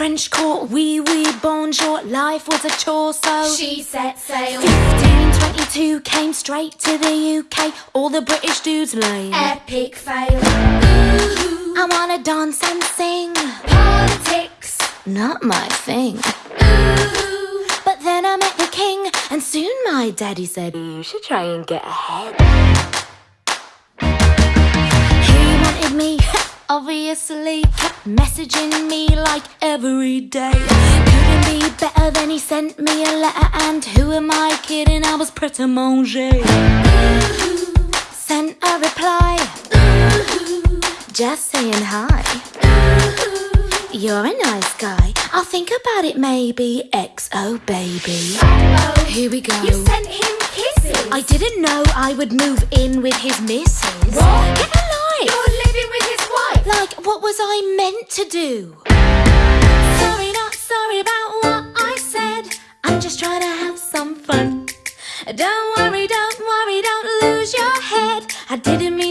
French court, wee wee bonjour. Life was a chore, so She set sail. 1522 came straight to the UK. All the British dudes lame. Epic fail. Ooh, I wanna dance and sing. politics. Not my thing. Ooh, But then I met the king, and soon my daddy said, You should try and get ahead. Obviously, kept messaging me like every day. Couldn't be better than he sent me a letter, and who am I kidding? I was pret a manger. Sent a reply, just saying hi. You're a nice guy. I'll think about it maybe. XO baby. oh, Here we go. you sent him kisses. I didn't know I would move in with his missus. What? Like, what was I meant to do? Sorry, not sorry about what I said. I'm just trying to have some fun. Don't worry, don't worry, don't lose your head. I didn't mean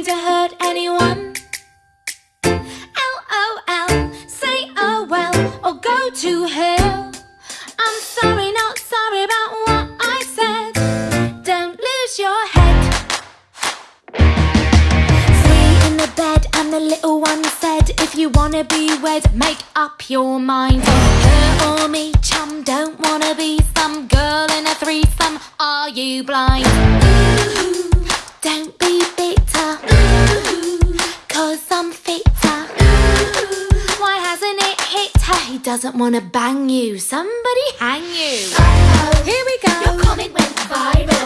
wanna be wed, make up your mind. Her or me, chum, don't wanna be some girl in a threesome. Are you blind? Ooh, don't be bitter, cause I'm fitter. Why hasn't it hit her? He doesn't wanna bang you. Somebody hang you. Here we go. Your comment went viral.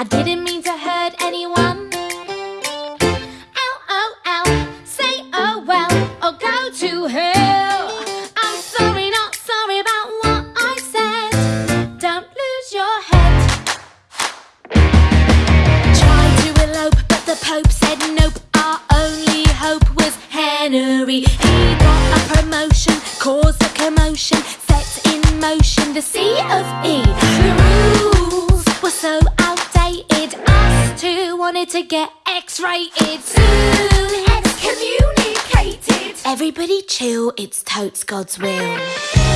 I didn't to get X-rated. Soon Excommunicated. Everybody chill, it's totes God's will.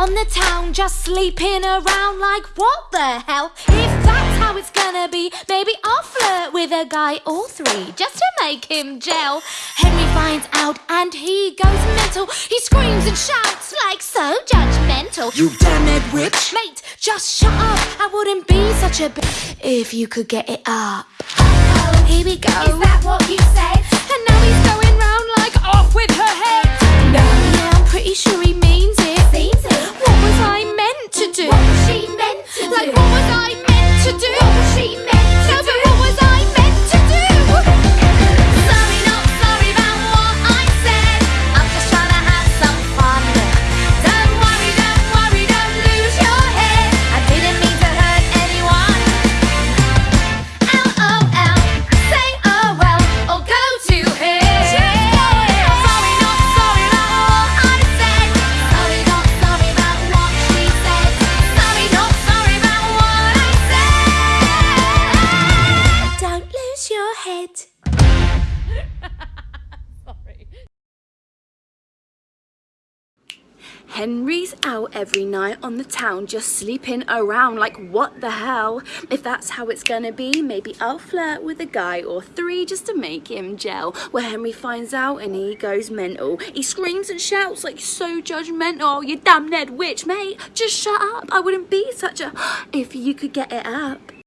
On the town, just sleeping around like what the hell? If that's how it's gonna be, maybe I'll flirt with a guy or three just to make him gel. Henry finds out and he goes mental. He screams and shouts like so judgmental. You damn it witch! Mate, just shut up. I wouldn't be such a b- if you could get it up. Here we go. Is that what you said? And now he's going Henry's out every night on the town just sleeping around like what the hell? If that's how it's gonna be, maybe I'll flirt with a guy or three just to make him gel. Where Henry finds out and he goes mental. He screams and shouts like so judgmental. You damn Ned witch, mate. Just shut up. I wouldn't be such a if you could get it up.